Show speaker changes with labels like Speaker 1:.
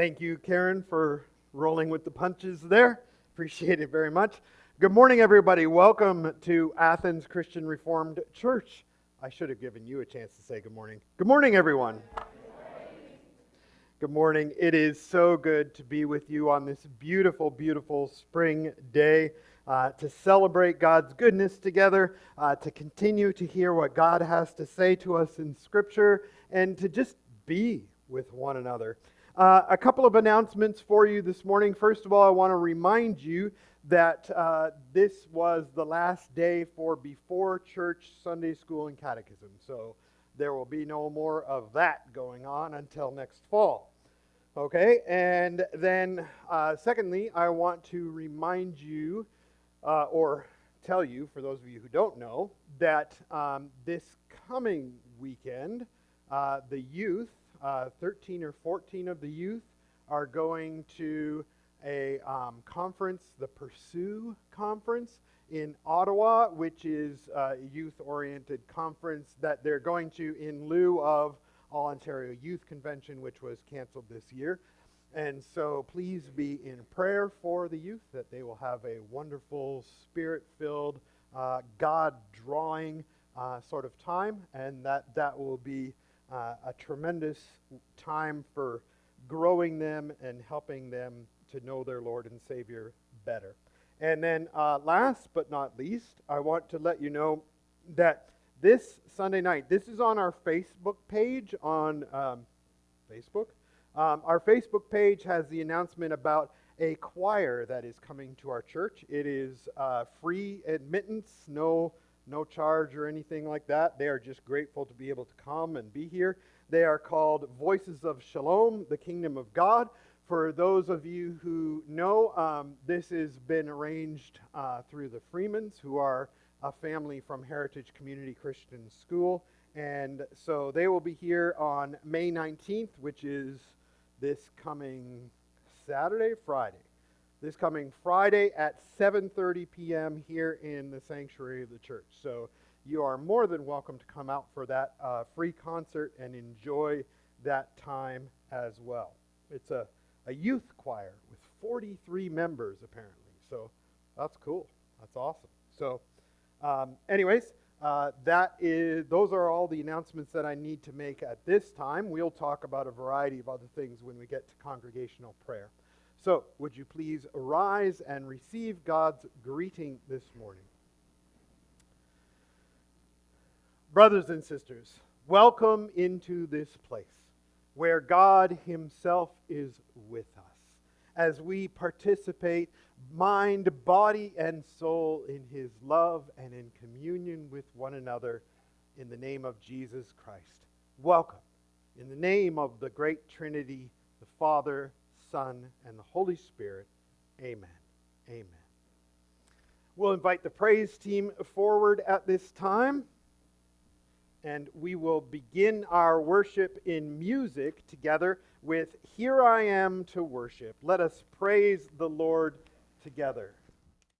Speaker 1: Thank you, Karen, for rolling with the punches there. Appreciate it very much. Good morning, everybody. Welcome to Athens Christian Reformed Church. I should have given you a chance to say good morning. Good morning, everyone. Good morning. It is so good to be with you on this beautiful, beautiful spring day. Uh, to celebrate God's goodness together, uh, to continue to hear what God has to say to us in Scripture, and to just be with one another. Uh, a couple of announcements for you this morning. First of all, I want to remind you that uh, this was the last day for before church Sunday school and catechism. So there will be no more of that going on until next fall. Okay, and then uh, secondly, I want to remind you uh, or tell you, for those of you who don't know, that um, this coming weekend, uh, the youth, uh, 13 or 14 of the youth, are going to a um, conference, the Pursue Conference in Ottawa, which is a youth oriented conference that they're going to in lieu of All Ontario Youth Convention, which was canceled this year. And so please be in prayer for the youth that they will have a wonderful, spirit filled, uh, God drawing uh, sort of time, and that that will be uh, a tremendous time for growing them and helping them to know their Lord and Savior better. And then, uh, last but not least, I want to let you know that this Sunday night, this is on our Facebook page on um, Facebook. Um, our Facebook page has the announcement about a choir that is coming to our church. It is uh, free admittance, no no charge or anything like that. They are just grateful to be able to come and be here. They are called Voices of Shalom, the Kingdom of God. For those of you who know, um, this has been arranged uh, through the Freemans, who are a family from Heritage Community Christian School. And so they will be here on May 19th, which is this coming Saturday, Friday this coming Friday at 7:30 p.m. here in the sanctuary of the church. So you are more than welcome to come out for that uh, free concert and enjoy that time as well. It's a, a youth choir with 43 members apparently. So that's cool. That's awesome. So, um, anyways, uh, that is those are all the announcements that I need to make at this time. We'll talk about a variety of other things when we get to congregational prayer. So, would you please arise and receive God's greeting this morning? Brothers and sisters, welcome into this place where God Himself is with us as we participate, mind, body, and soul, in His love and in communion with one another in the name of Jesus Christ. Welcome in the name of the great Trinity, the Father, Son, and the Holy Spirit. Amen. Amen. We'll invite the praise team forward at this time, and we will begin our worship in music together with Here I Am to Worship. Let us praise the Lord together.